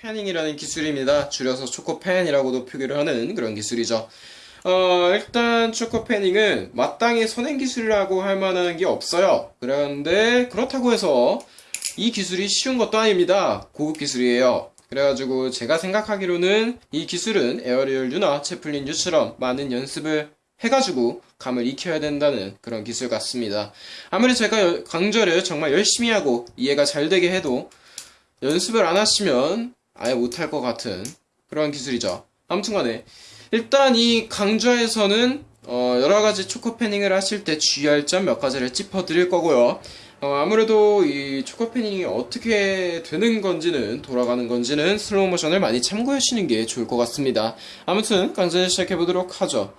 fanning이라는 기술입니다. 줄여서 choker fan이라고도 표기를 하는 그런 기술이죠. 어, 일단 choker fanning은 마땅히 선행 기술이라고 할 만한 게 없어요. 그런데 그렇다고 해서 이 기술이 쉬운 것도 아닙니다. 고급 기술이에요. 그래가지고 제가 생각하기로는 이 기술은 aerial 류나 chaplin 류처럼 많은 연습을 해가지고 감을 익혀야 된다는 그런 기술 같습니다. 아무리 제가 여- 강좌를 정말 열심히 하고 이해가 잘 되게 해도 연습을 안 하시면 아예 못할 것 같은 그런 기술이죠. 아무튼 간에 일단 이 강좌에서는 어, 여러 가지 choker fanning을 하실 때 주의할 점 몇 가지를 짚어드릴 거고요. 어, 아무래도 이 choker fanning이 어떻게 되는 건지는 돌아가는 건지는 슬로우 모션을 많이 참고하시는 게 좋을 것 같습니다. 아무튼 강좌를 시작해 보도록 하죠.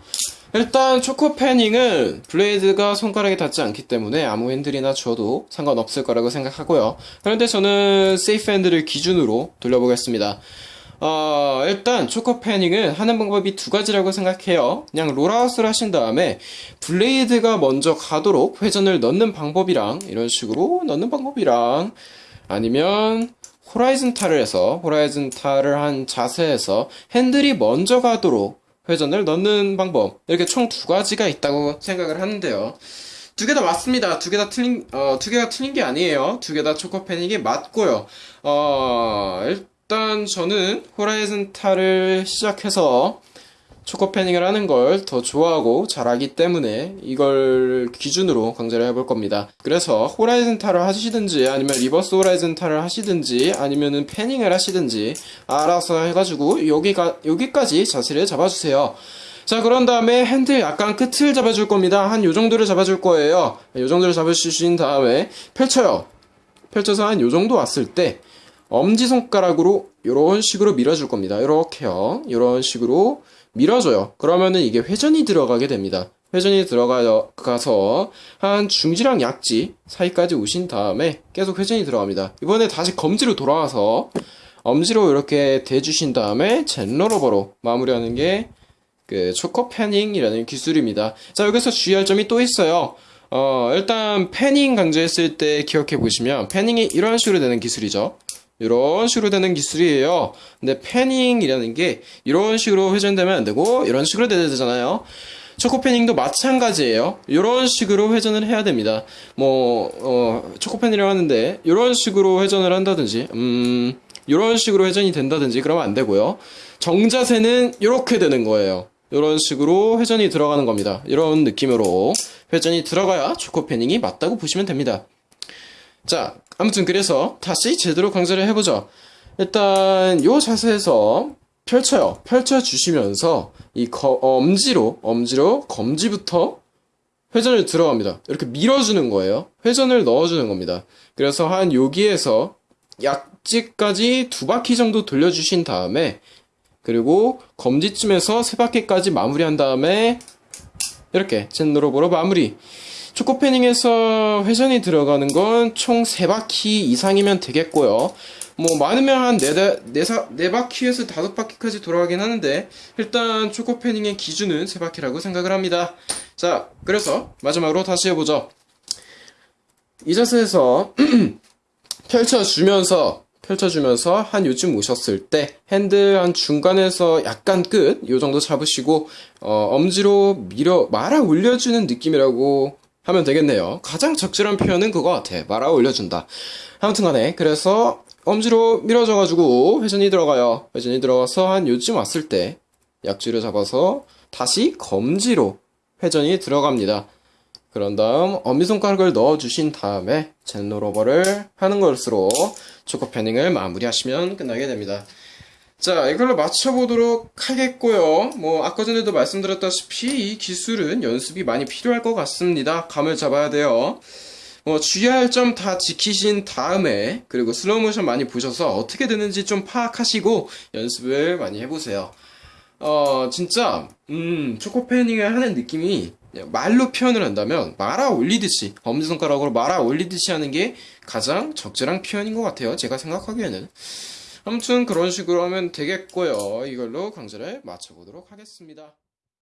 일단 choker fanning은 blade가 손가락에 닿지 않기 때문에 아무 핸들이나 줘도 상관없을 거라고 생각하고요. 그런데 저는 safe handle을 기준으로 돌려보겠습니다. 어, 일단 choker fanning은 하는 방법이 두 가지라고 생각해요. 그냥 rollout을 하신 다음에 blade가 먼저 가도록 회전을 넣는 방법이랑 이런 식으로 넣는 방법이랑 아니면 horizontal을 해서 horizontal을 한 자세에서 핸들이 먼저 가도록 회전을 넣는 방법 이렇게 총 두 가지가 있다고 생각을 하는데요. 두 개 다 맞습니다. 두 개 다 틀린 어, 두 개가 틀린 게 아니에요. 두 개 다 choker fanning이 맞고요. 어, 일단 저는 horizontal을 시작해서 choker fanning을 하는 걸 더 좋아하고 잘하기 때문에 이걸 기준으로 강좌를 해볼 겁니다. 그래서 horizontal을 하시든지 아니면 reverse horizontal을 하시든지 아니면은 fanning을 하시든지 알아서 해가지고 여기가 여기까지 자세를 잡아주세요. 자 그런 다음에 핸들 약간 끝을 잡아줄 겁니다. 한 요 정도를 잡아줄 거예요. 요 정도를 잡아주신 다음에 펼쳐요. 펼쳐서 한 요 정도 왔을 때 엄지손가락으로 이런 식으로 밀어줄 겁니다. 이렇게요. 이런 식으로 밀어줘요. 그러면은 이게 회전이 들어가게 됩니다. 회전이 들어가서 한 중지랑 약지 사이까지 오신 다음에 계속 회전이 들어갑니다. 이번에 다시 검지로 돌아와서 엄지로 이렇게 대주신 다음에 젠러러버로 마무리하는 게 그 초코 패닝이라는 기술입니다. 자, 여기서 주의할 점이 또 있어요. 어, 일단 패닝 강조했을 때 기억해 보시면 패닝이 이런 식으로 되는 기술이죠. 이런 식으로 되는 기술이에요. 근데 패닝이라는 게 이런 식으로 회전되면 안 되고 이런 식으로 돼야 되잖아요. 초코 패닝도 마찬가지예요. 이런 식으로 회전을 해야 됩니다. 뭐 어, 초코 패닝이라고 하는데 이런 식으로 회전을 한다든지 음 이런 식으로 회전이 된다든지 그러면 안 되고요. 정자세는 이렇게 되는 거예요. 이런 식으로 회전이 들어가는 겁니다. 이런 느낌으로 회전이 들어가야 초코 패닝이 맞다고 보시면 됩니다. 자, 아무튼 그래서 다시 제대로 강좌를 해보죠. 일단 요 자세에서 펼쳐요. 펼쳐 주시면서 이 거- 엄지로 엄지로 검지부터 회전을 들어갑니다. 이렇게 밀어주는 거예요. 회전을 넣어주는 겁니다. 그래서 한 여기에서 약지까지 두 바퀴 정도 돌려주신 다음에 그리고 검지쯤에서 세 바퀴까지 마무리한 다음에 이렇게 젠로로보로 마무리. 초코패닝에서 회전이 들어가는 건총세 바퀴 이상이면 되겠고요. 뭐 많으면 한 네, 네, 사- 네 바퀴에서 다섯 바퀴까지 돌아가긴 하는데 일단 초코패닝의 기준은 세 바퀴라고 생각을 합니다. 자, 그래서 마지막으로 다시 해보죠. 이 자세에서 펼쳐주면서 펼쳐주면서 한 요쯤 오셨을 때 핸들 한 중간에서 약간 끝 요 정도 잡으시고 어, 엄지로 밀어 말아 올려주는 느낌이라고 하면 되겠네요. 가장 적절한 표현은 그거 같아. 말아 올려준다. 아무튼 간에 그래서 엄지로 밀어줘 가지고 회전이 들어가요. 회전이 들어가서 한 요쯤 왔을 때 약지를 잡아서 다시 검지로 회전이 들어갑니다. 그런 다음 엄지손가락을 넣어주신 다음에 zen rollover를 하는 것으로 choker fanning을 마무리하시면 끝나게 됩니다. 자, 이걸로 마쳐보도록 하겠고요. 뭐, 아까 전에도 말씀드렸다시피 이 기술은 연습이 많이 필요할 것 같습니다. 감을 잡아야 돼요. 뭐, 주의할 점 다 지키신 다음에, 그리고 슬로우 모션 많이 보셔서 어떻게 되는지 좀 파악하시고 연습을 많이 해보세요. 어, 진짜, 음, 초코 패닝을 하는 느낌이 말로 표현을 한다면 말아 올리듯이, 엄지손가락으로 말아 올리듯이 하는 게 가장 적절한 표현인 것 같아요. 제가 생각하기에는. 아무튼 그런 식으로 하면 되겠고요. 이걸로 강좌를 마쳐보도록 하겠습니다.